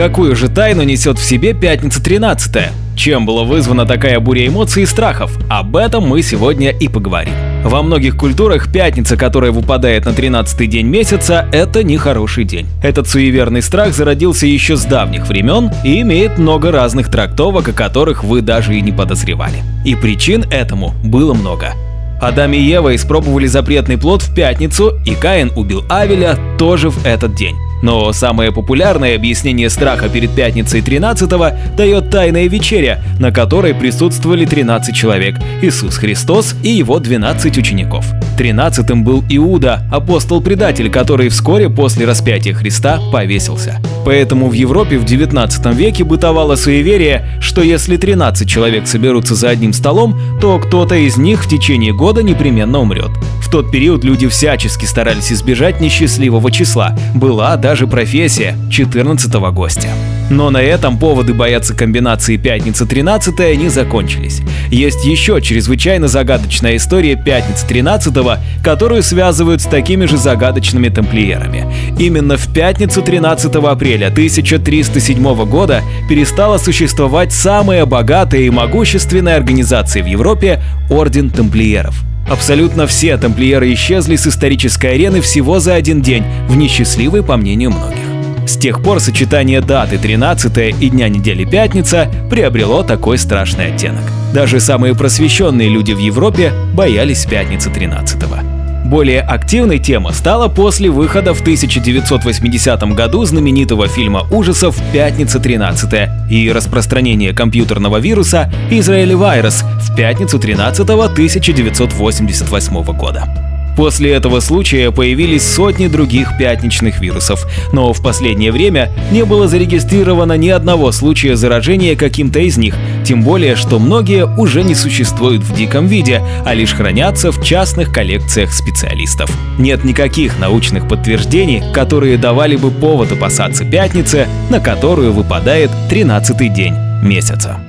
какую же тайну несет в себе пятница 13 -я? Чем была вызвана такая буря эмоций и страхов? Об этом мы сегодня и поговорим. Во многих культурах пятница, которая выпадает на 13-й день месяца, это нехороший день. Этот суеверный страх зародился еще с давних времен и имеет много разных трактовок, о которых вы даже и не подозревали. И причин этому было много. Адам и Ева испробовали запретный плод в пятницу, и Каин убил Авеля тоже в этот день. Но самое популярное объяснение страха перед пятницей 13-го дает Тайная вечеря, на которой присутствовали 13 человек – Иисус Христос и его 12 учеников. Тринадцатым был Иуда, апостол-предатель, который вскоре после распятия Христа повесился. Поэтому в Европе в 19 веке бытовало суеверие, что если 13 человек соберутся за одним столом, то кто-то из них в течение года непременно умрет. В тот период люди всячески старались избежать несчастливого числа, была даже профессия 14 гостя. Но на этом поводы бояться комбинации пятница 13 не закончились. Есть еще чрезвычайно загадочная история пятницы 13 которую связывают с такими же загадочными тамплиерами. Именно в пятницу 13 апреля 1307 года перестала существовать самая богатая и могущественная организация в Европе – Орден Тамплиеров. Абсолютно все тамплиеры исчезли с исторической арены всего за один день, в несчастливый по мнению многих. С тех пор сочетание даты 13 и дня недели пятница приобрело такой страшный оттенок. Даже самые просвещенные люди в Европе боялись пятницы 13 -го. Более активной тема стала после выхода в 1980 году знаменитого фильма ужасов «Пятница 13 и распространение компьютерного вируса «Израиль Вирус» в пятницу 13 1988 года. После этого случая появились сотни других пятничных вирусов, но в последнее время не было зарегистрировано ни одного случая заражения каким-то из них, тем более, что многие уже не существуют в диком виде, а лишь хранятся в частных коллекциях специалистов. Нет никаких научных подтверждений, которые давали бы повод опасаться пятницы, на которую выпадает 13-й день месяца.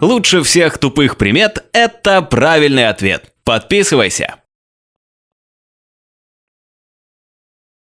Лучше всех тупых примет – это правильный ответ. Подписывайся!